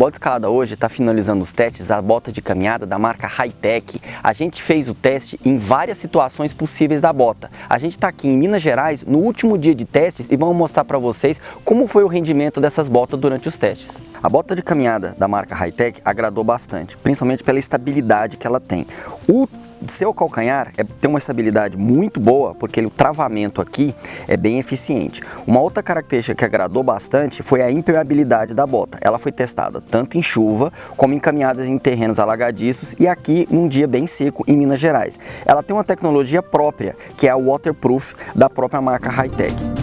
Bota Escalada hoje está finalizando os testes da bota de caminhada da marca Hightech. A gente fez o teste em várias situações possíveis da bota. A gente está aqui em Minas Gerais no último dia de testes e vamos mostrar para vocês como foi o rendimento dessas botas durante os testes. A bota de caminhada da marca Hightech agradou bastante, principalmente pela estabilidade que ela tem. O seu calcanhar é, tem uma estabilidade muito boa, porque o travamento aqui é bem eficiente. Uma outra característica que agradou bastante foi a impermeabilidade da bota. Ela foi testada tanto em chuva, como em caminhadas em terrenos alagadiços e aqui num dia bem seco em Minas Gerais. Ela tem uma tecnologia própria, que é a waterproof da própria marca Hightech.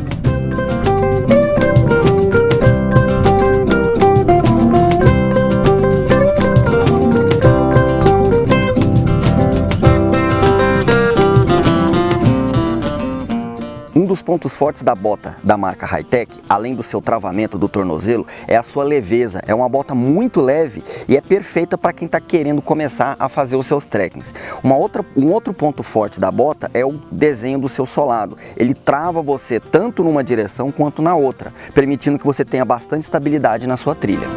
Um dos pontos fortes da bota da marca Hightech, além do seu travamento do tornozelo, é a sua leveza. É uma bota muito leve e é perfeita para quem está querendo começar a fazer os seus trekkings. Uma outra, um outro ponto forte da bota é o desenho do seu solado. Ele trava você tanto numa direção quanto na outra, permitindo que você tenha bastante estabilidade na sua trilha.